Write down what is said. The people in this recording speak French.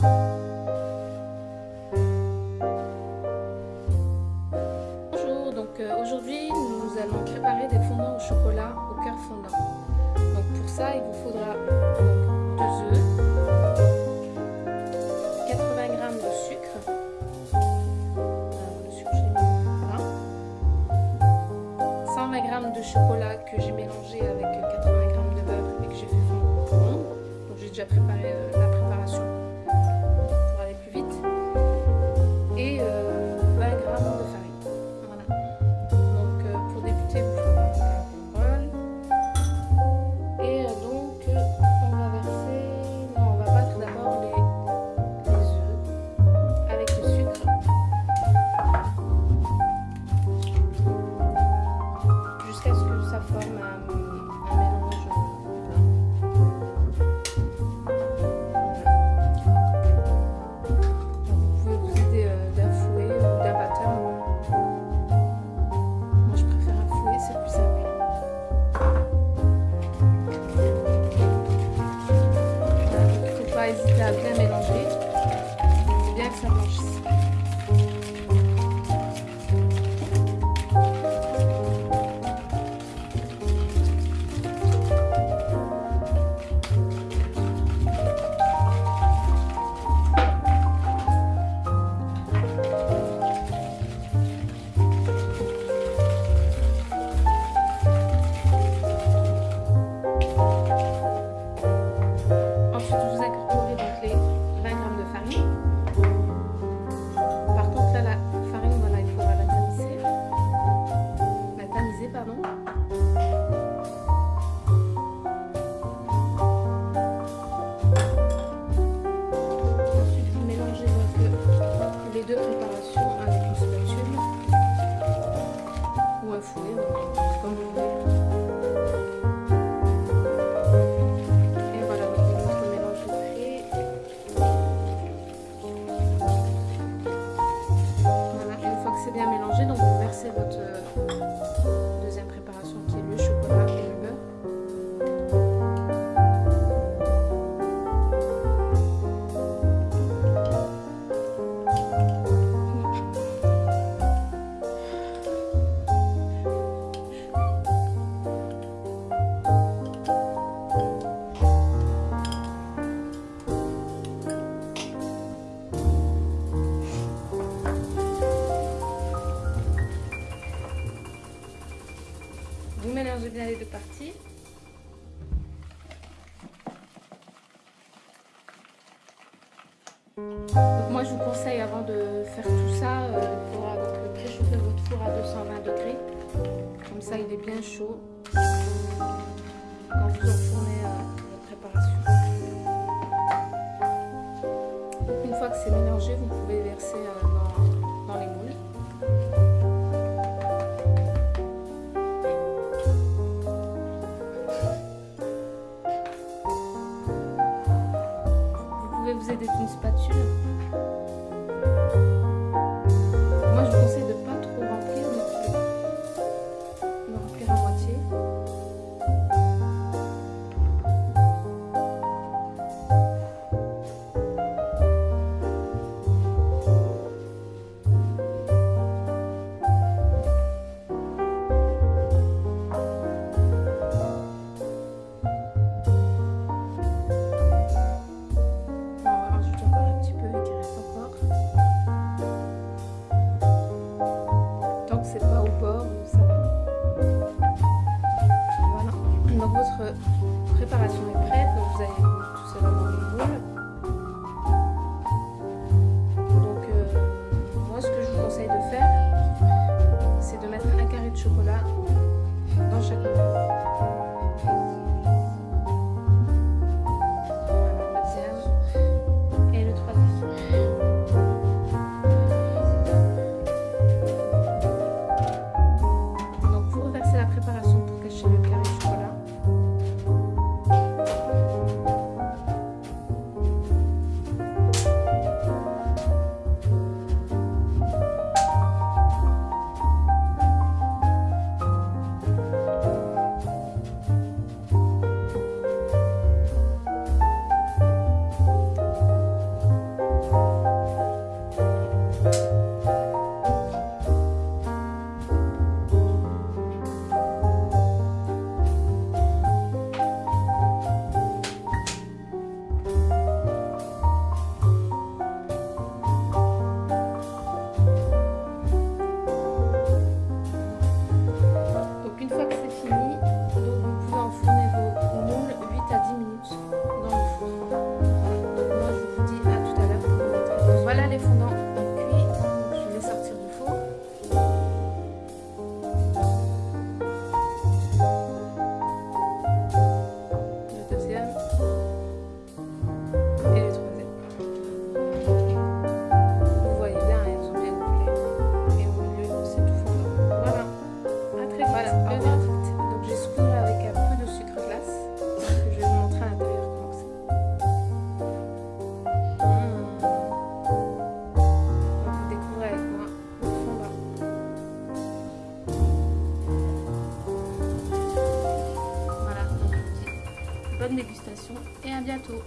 Bonjour, donc euh, aujourd'hui nous allons préparer des fondants au chocolat au cœur fondant. Pour ça il vous faudra 2 œufs, 80 g de sucre, ah, le sucre 120 g de chocolat que j'ai mélangé avec 80 g de beurre et que j'ai fait fondre. Donc j'ai déjà préparé euh, la préparation moi je vous conseille avant de faire tout ça, euh, pour préchauffer votre four à 220 degrés. Comme ça il est bien chaud. Quand vous enfournez euh, votre préparation. Une fois que c'est mélangé, vous avec une spatule. votre préparation est prête, donc vous allez tout cela dans les boules. Donc euh, moi ce que je vous conseille de faire, c'est de mettre un carré de chocolat dans chaque moule. Bonne dégustation et à bientôt.